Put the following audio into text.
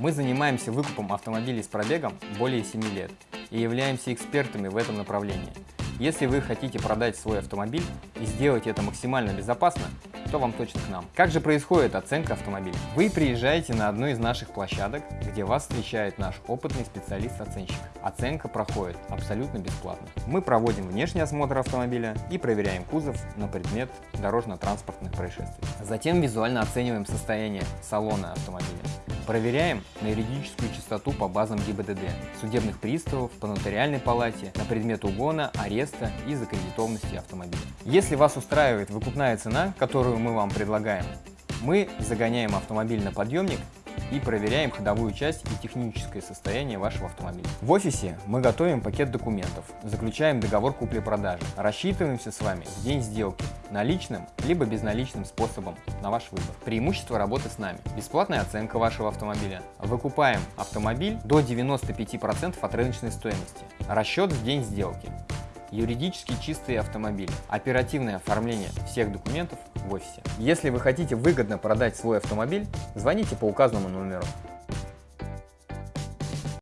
Мы занимаемся выкупом автомобилей с пробегом более 7 лет и являемся экспертами в этом направлении. Если вы хотите продать свой автомобиль и сделать это максимально безопасно, то вам точно к нам. Как же происходит оценка автомобиля? Вы приезжаете на одну из наших площадок, где вас встречает наш опытный специалист-оценщик. Оценка проходит абсолютно бесплатно. Мы проводим внешний осмотр автомобиля и проверяем кузов на предмет дорожно-транспортных происшествий. Затем визуально оцениваем состояние салона автомобиля. Проверяем на юридическую чистоту по базам ГИБДД, судебных приставов, по нотариальной палате, на предмет угона, ареста и закредитованности автомобиля. Если вас устраивает выкупная цена, которую мы вам предлагаем, мы загоняем автомобиль на подъемник и проверяем ходовую часть и техническое состояние вашего автомобиля. В офисе мы готовим пакет документов, заключаем договор купли-продажи, рассчитываемся с вами в день сделки наличным либо безналичным способом на ваш выбор. Преимущество работы с нами. Бесплатная оценка вашего автомобиля. Выкупаем автомобиль до 95% от рыночной стоимости. Расчет в день сделки юридически чистые автомобили, оперативное оформление всех документов в офисе. Если вы хотите выгодно продать свой автомобиль, звоните по указанному номеру.